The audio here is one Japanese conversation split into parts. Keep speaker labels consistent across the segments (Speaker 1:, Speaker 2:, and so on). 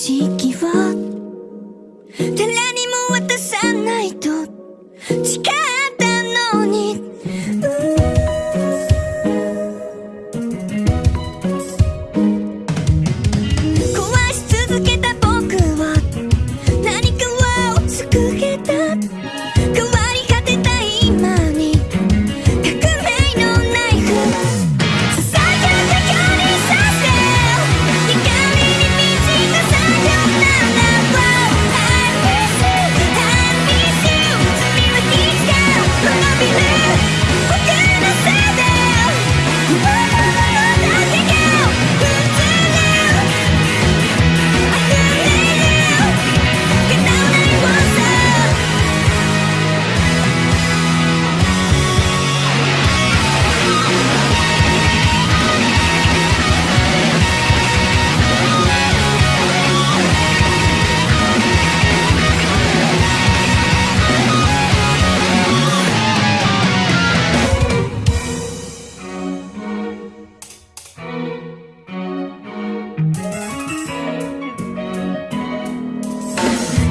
Speaker 1: 識を誰にも渡さないと。誓う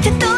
Speaker 1: que